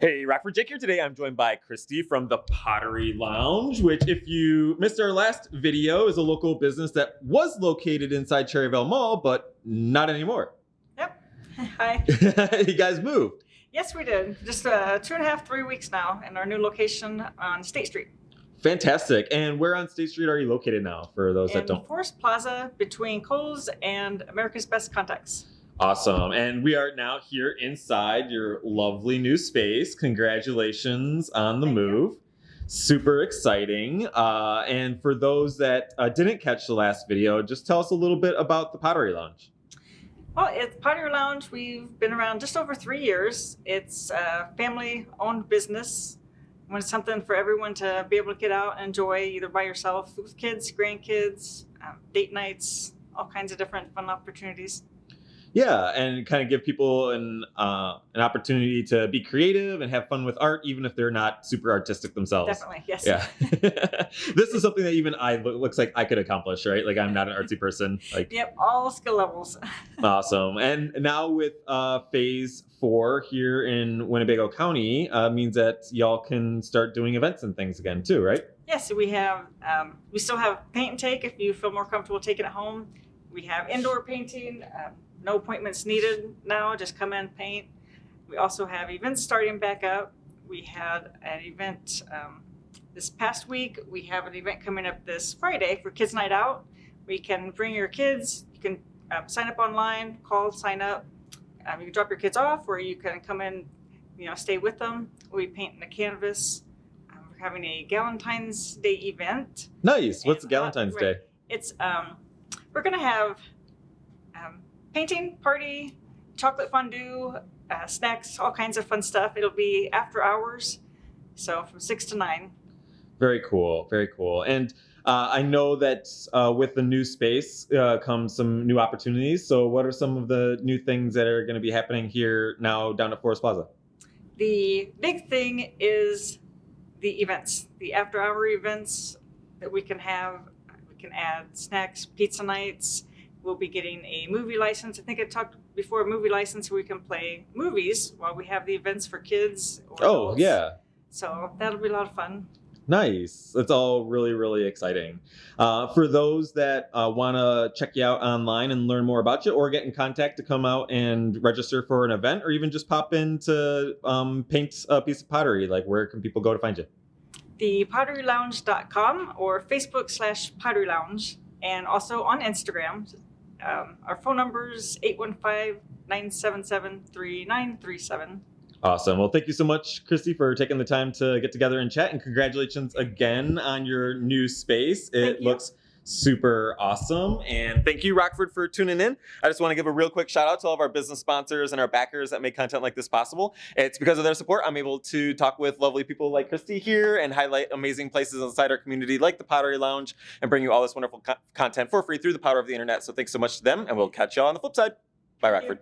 Hey, Rockford Jake here today. I'm joined by Christy from the Pottery Lounge, which if you missed our last video is a local business that was located inside Cherryvale Mall, but not anymore. Yep. Hi. you guys moved. Yes, we did. Just uh, two and a half, three weeks now in our new location on State Street. Fantastic. And where on State Street are you located now for those in that don't? Forest Plaza between Kohl's and America's Best Contacts. Awesome. And we are now here inside your lovely new space. Congratulations on the Thank you. move. Super exciting. Uh, and for those that uh, didn't catch the last video, just tell us a little bit about the Pottery Lounge. Well, it's Pottery Lounge. We've been around just over three years. It's a family-owned business. When it's something for everyone to be able to get out and enjoy, either by yourself, with kids, grandkids, um, date nights, all kinds of different fun opportunities. Yeah, and kind of give people an uh, an opportunity to be creative and have fun with art, even if they're not super artistic themselves. Definitely, yes. Yeah, this is something that even I looks like I could accomplish, right? Like I'm not an artsy person. Like Yep, all skill levels. awesome. And now with uh, phase four here in Winnebago County, uh, means that y'all can start doing events and things again too, right? Yes, we have, um, we still have paint and take if you feel more comfortable taking it home. We have indoor painting, um, no appointments needed now, just come in, paint. We also have events starting back up. We had an event um, this past week. We have an event coming up this Friday for Kids Night Out. We can bring your kids, you can um, sign up online, call, sign up. Um, you can drop your kids off or you can come in, you know, stay with them. We paint in the canvas. Um, we're having a Galentine's Day event. Nice. What's And, uh, Galentine's right. Day? It's um, we're gonna have um, painting party, chocolate fondue, uh, snacks, all kinds of fun stuff. It'll be after hours, so from six to nine. Very cool. Very cool. And uh, I know that uh, with the new space uh, comes some new opportunities. So, what are some of the new things that are going to be happening here now down at Forest Plaza? The big thing is the events, the after hour events that we can have. We can add snacks, pizza nights. We'll be getting a movie license. I think I talked before, a movie license where we can play movies while we have the events for kids. Or Oh, adults. yeah. So that'll be a lot of fun. Nice. It's all really, really exciting. Uh, for those that uh, want to check you out online and learn more about you or get in contact to come out and register for an event or even just pop in to um, paint a piece of pottery, like where can people go to find you? The potterylounge.com or Facebook slash pottery lounge, and also on Instagram. Um, our phone number is 815 977 3937. Awesome. Well, thank you so much, Christy, for taking the time to get together and chat. And congratulations again on your new space. It Thank you. looks super awesome. And thank you, Rockford, for tuning in. I just want to give a real quick shout out to all of our business sponsors and our backers that make content like this possible. It's because of their support I'm able to talk with lovely people like Christy here and highlight amazing places inside our community like the Pottery Lounge and bring you all this wonderful co- content for free through the power of the internet. So thanks so much to them, and we'll catch y'all on the flip side. Bye. Rockford.